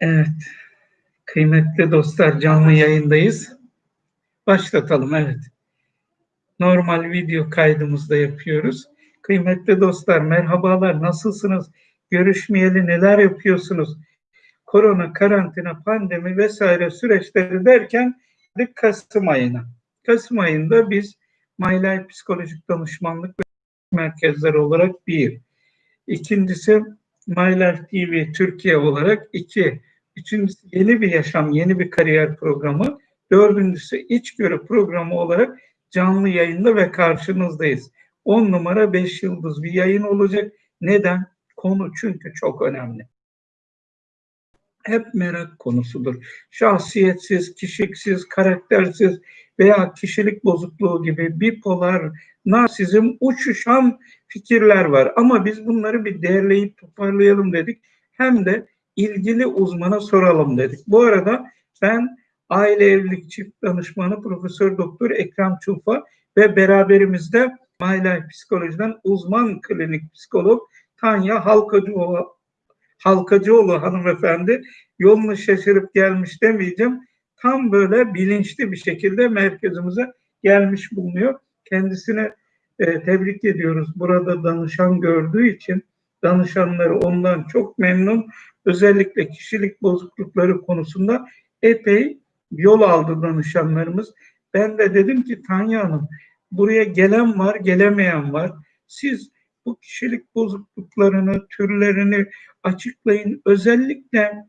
Evet. Kıymetli dostlar canlı yayındayız. Başlatalım evet. Normal video kaydımızda yapıyoruz. Kıymetli dostlar merhabalar nasılsınız? Görüşmeyeli neler yapıyorsunuz? Korona, karantina, pandemi vesaire süreçleri derken Kasım ayına. Kasım ayında biz Life Psikolojik Danışmanlık Merkezleri olarak bir. İkincisi My Life TV Türkiye olarak iki. Üçüncüsü yeni bir yaşam, yeni bir kariyer programı. Dördüncüsü içgörü programı olarak canlı yayında ve karşınızdayız. 10 numara 5 yıldız bir yayın olacak. Neden? Konu çünkü çok önemli. Hep merak konusudur. Şahsiyetsiz, kişiliksiz, karaktersiz veya kişilik bozukluğu gibi bipolar, narsizm, uçuşan fikirler var. Ama biz bunları bir değerleyip toparlayalım dedik. Hem de ilgili uzmana soralım dedik. Bu arada ben aile evlilik çift danışmanı Profesör Doktor Ekrem Çulfa ve beraberimizde My Life Psikoloji'den uzman klinik psikolog Tanya Halkacıoğlu, Halkacıoğlu hanımefendi yolunu şaşırıp gelmiş demeyeceğim. Tam böyle bilinçli bir şekilde merkezimize gelmiş bulunuyor. Kendisine e, tebrik ediyoruz. Burada danışan gördüğü için danışanları ondan çok memnun. Özellikle kişilik bozuklukları konusunda epey yol aldı danışanlarımız. Ben de dedim ki Tanya Hanım buraya gelen var, gelemeyen var. Siz bu kişilik bozukluklarını, türlerini açıklayın. Özellikle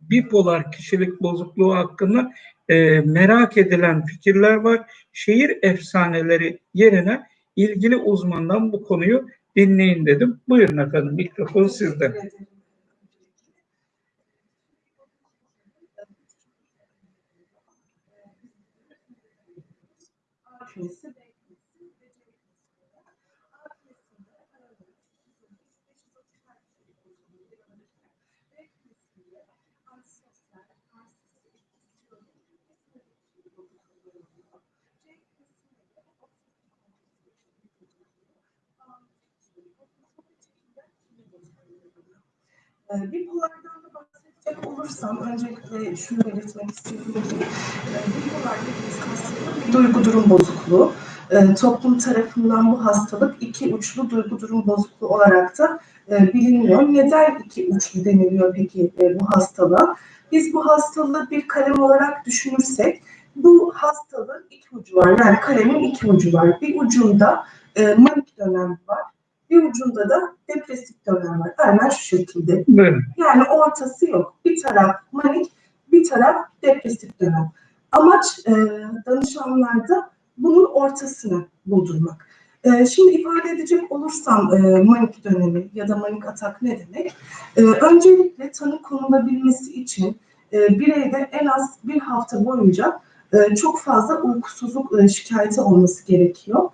bipolar kişilik bozukluğu hakkında e, merak edilen fikirler var. Şehir efsaneleri yerine ilgili uzmandan bu konuyu dinleyin dedim. Buyurun efendim mikrofon sizde. Ee, bipolardan da bahsedecek olursam öncelikle şunu belirtmek istiyorum ki e, bipolar dediğimiz hastalık bir duygu durum bozukluğu. E, toplum tarafından bu hastalık iki uçlu duygu durum bozukluğu olarak da e, biliniyor. Neden iki uçlu deniliyor peki e, bu hastalığa? Biz bu hastalığı bir kalem olarak düşünürsek bu hastalığın iki ucu var. Yani kalemin iki ucu var. Bir ucunda e, manik dönem var bir ucunda da depresif dönem var. Aynen şu şekilde. Buyurun. Yani ortası yok. Bir taraf manik, bir taraf depresif dönem. Amaç e, danışanlarda bunun ortasını buldurmak. E, şimdi ifade edecek olursam e, manik dönemi ya da manik atak ne demek? E, öncelikle tanı konulabilmesi için e, bireyde en az bir hafta boyunca e, çok fazla uykusuzluk e, şikayeti olması gerekiyor.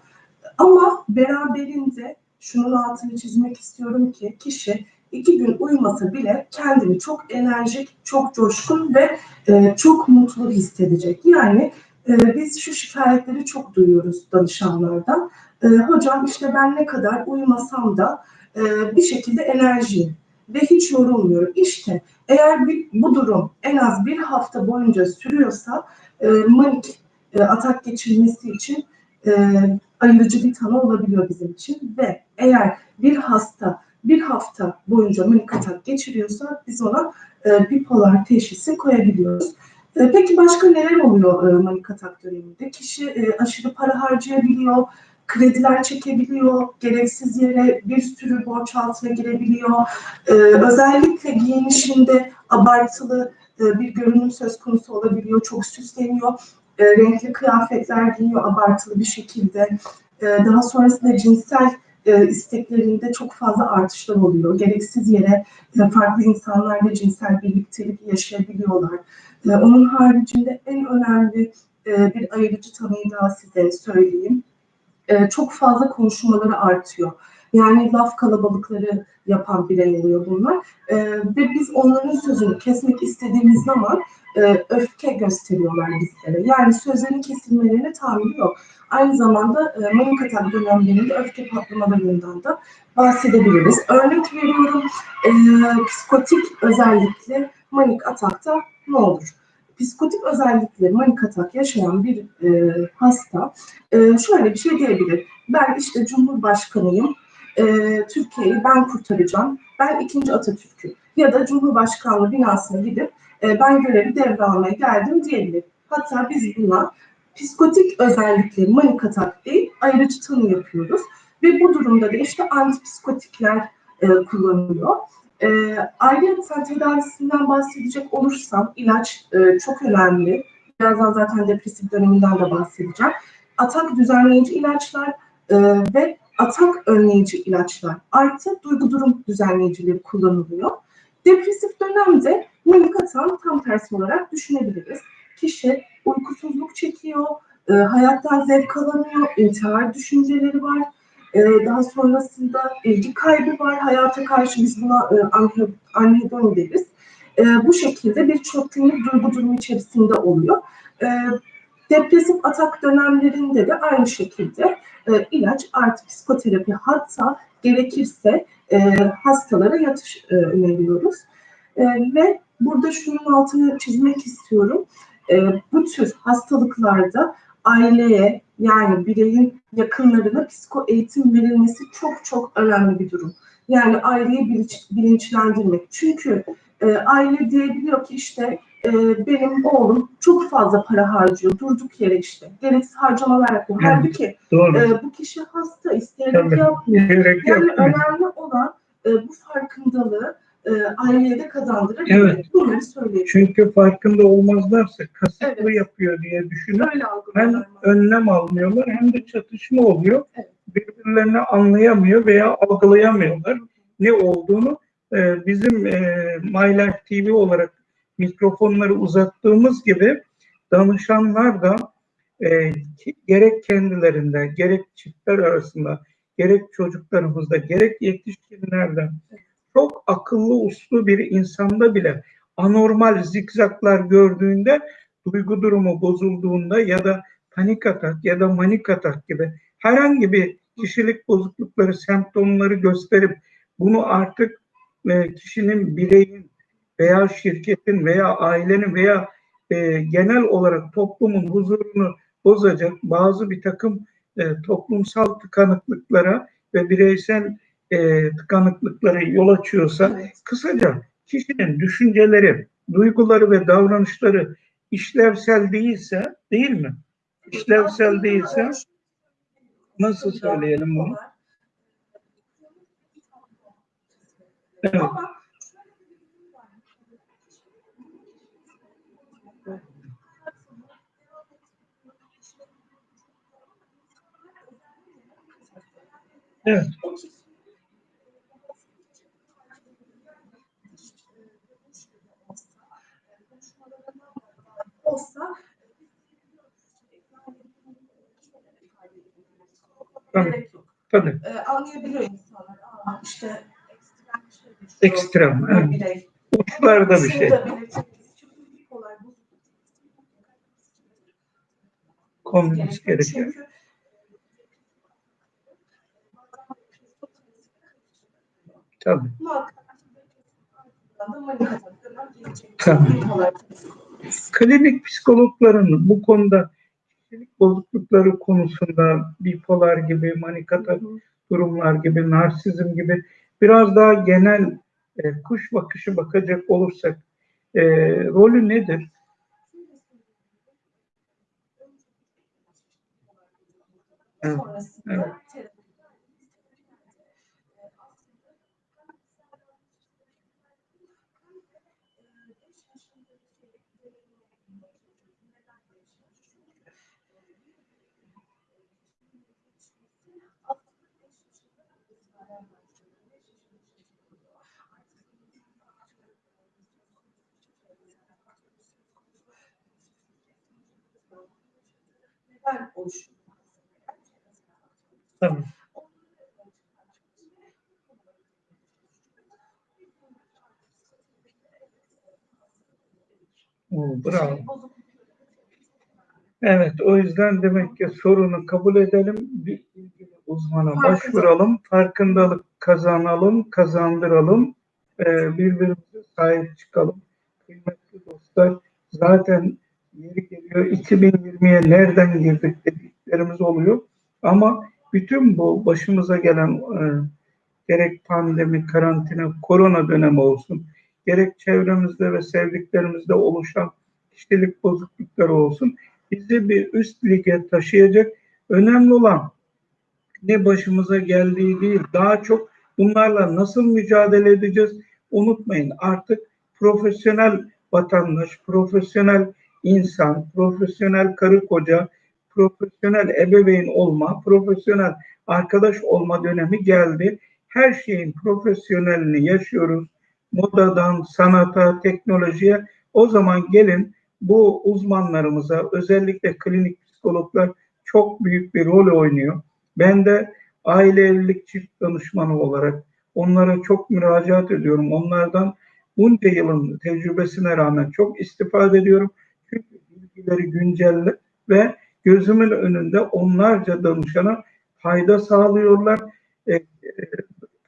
Ama beraberinde şunun altını çizmek istiyorum ki kişi iki gün uyumasa bile kendini çok enerjik, çok coşkun ve e, çok mutlu hissedecek. Yani e, biz şu şikayetleri çok duyuyoruz danışanlardan. E, hocam işte ben ne kadar uyumasam da e, bir şekilde enerjiyim ve hiç yorulmuyorum. İşte eğer bir, bu durum en az bir hafta boyunca sürüyorsa e, manik e, atak geçirmesi için e, ayırıcı bir tanı olabiliyor bizim için ve eğer bir hasta bir hafta boyunca manik atak geçiriyorsa biz ona e, bipolar teşhisi koyabiliyoruz. E, peki başka neler oluyor e, manik atak döneminde? Kişi e, aşırı para harcayabiliyor, krediler çekebiliyor, gereksiz yere bir sürü borç altına girebiliyor. E, özellikle giyinişinde abartılı e, bir görünüm söz konusu olabiliyor, çok süsleniyor e, renkli kıyafetler giyiyor abartılı bir şekilde. E, daha sonrasında cinsel e, isteklerinde çok fazla artışlar oluyor. Gereksiz yere e, farklı insanlarla cinsel birliktelik yaşayabiliyorlar. E, onun haricinde en önemli e, bir ayırıcı tanıyı daha size söyleyeyim. E, çok fazla konuşmaları artıyor. Yani laf kalabalıkları yapan birey oluyor bunlar. E, ve biz onların sözünü kesmek istediğimiz zaman e, öfke gösteriyorlar bizlere. Yani sözlerin kesilmelerine tahammül yok. Aynı zamanda e, manik atak dönemlerinde öfke patlamalarından da bahsedebiliriz. Örnek veriyorum, e, psikotik özellikle manik atakta ne olur? Psikotik özellikleri manik atak yaşayan bir e, hasta e, şöyle bir şey diyebilir. Ben işte Cumhurbaşkanıyım, e, Türkiye'yi ben kurtaracağım, ben ikinci Atatürk'üm ya da Cumhurbaşkanlığı binasına gidip e, ben görevi devralmaya geldim diyebilir. Hatta biz buna psikotik özellikleri manik atak değil, ayrıcı tanı yapıyoruz. Ve bu durumda da işte antipsikotikler e, kullanılıyor. E, ayrıca tedavisinden bahsedecek olursam ilaç e, çok önemli. Birazdan zaten depresif döneminden de bahsedeceğim. Atak düzenleyici ilaçlar e, ve atak önleyici ilaçlar artı duygu durum düzenleyicileri kullanılıyor. Depresif dönemde manik atağın tam tersi olarak düşünebiliriz. Kişi uykusuzluk çekiyor, e, hayattan zevk alamıyor, intihar düşünceleri var. E, daha sonrasında ilgi kaybı var. Hayata karşı biz buna e, anhe- anhedon deriz. E, bu şekilde bir çok günlük duygu durumu içerisinde oluyor. E, depresif atak dönemlerinde de aynı şekilde e, ilaç artı psikoterapi hatta gerekirse e, hastalara yatış e, öneriyoruz. E, ve burada şunun altını çizmek istiyorum. E, bu tür hastalıklarda aileye yani bireyin yakınlarına psiko eğitim verilmesi çok çok önemli bir durum. Yani aileyi bilinç, bilinçlendirmek. Çünkü e, aile diyebiliyor ki işte e, benim oğlum çok fazla para harcıyor durduk yere işte. Gereksiz harcamalar yapıyor. Evet. Halbuki Doğru. e, bu kişi hasta isteyerek Tabii. yapmıyor. Gerek yok. Yani önemli olan e, bu farkındalığı e, aileye de kazandırır. Evet. Bunları söyleyeyim. Çünkü farkında olmazlarsa kasıtlı Evet. yapıyor diye düşünür. Öyle Hem önlem almıyorlar hem de çatışma oluyor. Evet. Birbirlerini anlayamıyor veya algılayamıyorlar ne olduğunu. Ee, bizim e, My Life TV olarak mikrofonları uzattığımız gibi danışanlar da e, gerek kendilerinde, gerek çiftler arasında, gerek çocuklarımızda, gerek yetişkinlerde çok akıllı uslu bir insanda bile anormal zikzaklar gördüğünde duygu durumu bozulduğunda ya da panik atak ya da manik atak gibi herhangi bir kişilik bozuklukları, semptomları gösterip bunu artık e, kişinin, bireyin veya şirketin veya ailenin veya e, genel olarak toplumun huzurunu bozacak bazı bir takım e, toplumsal tıkanıklıklara ve bireysel e, tıkanıklıklara yol açıyorsa Evet. kısaca kişinin düşünceleri, duyguları ve davranışları işlevsel değilse, değil mi? İşlevsel değilse nasıl söyleyelim bunu? Evet. Evet. olsa Tabii. Tabii. Ee, anlayabiliyor insanlar. Aa, işte ekstrem şey. Ekstrem, bir evet. Uçlarda bir şey. Konulması gerekiyor. Çünkü Tabii. Tabii. Klinik psikologların bu konuda kişilik bozuklukları konusunda bipolar gibi, manik atak durumlar gibi, narsizm gibi biraz daha genel e, kuş bakışı bakacak olursak e, rolü nedir? Evet, evet. Neden oluşuyor? Tabii. Oo, bravo. Evet, o yüzden demek ki sorunu kabul edelim, bir uzmana başvuralım, farkındalık kazanalım, kazandıralım, e, birbirimize sahip çıkalım. kıymetli dostlar zaten yeri geliyor 2020'ye nereden girdik dediklerimiz oluyor. Ama bütün bu başımıza gelen e, gerek pandemi, karantina, korona dönemi olsun, gerek çevremizde ve sevdiklerimizde oluşan kişilik bozuklukları olsun, bizi bir üst lige taşıyacak. Önemli olan ne başımıza geldiği değil, daha çok bunlarla nasıl mücadele edeceğiz? Unutmayın artık profesyonel vatandaş, profesyonel insan, profesyonel karı koca, profesyonel ebeveyn olma, profesyonel arkadaş olma dönemi geldi. Her şeyin profesyonelini yaşıyoruz. Modadan, sanata, teknolojiye. O zaman gelin bu uzmanlarımıza, özellikle klinik psikologlar çok büyük bir rol oynuyor. Ben de aile evlilik çift danışmanı olarak onlara çok müracaat ediyorum. Onlardan bunca yılın tecrübesine rağmen çok istifade ediyorum. Bilgileri güncel ve gözümün önünde onlarca danışana fayda sağlıyorlar. E, e,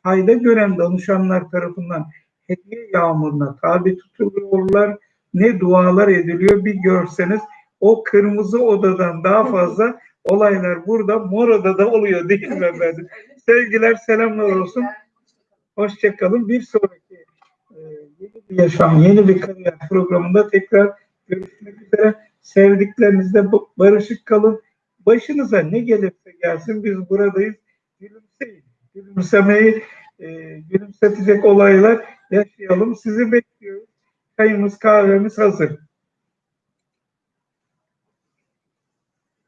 fayda gören danışanlar tarafından hediye yağmuruna tabi tutuluyorlar. Ne dualar ediliyor bir görseniz o kırmızı odadan daha fazla olaylar burada mor odada oluyor değil mi efendim? Sevgiler selamlar olsun. Hoşçakalın. Bir sonraki e, yeni bir yaşam, yeni bir kariyer programında tekrar görüşmek üzere. Sevdiklerinizle barışık kalın. Başınıza ne gelirse gelsin biz buradayız. Gülümseyin. Gülümsemeyi e, gülümsetecek olaylar yaşayalım. Sizi bekliyoruz. Çayımız kahvemiz hazır.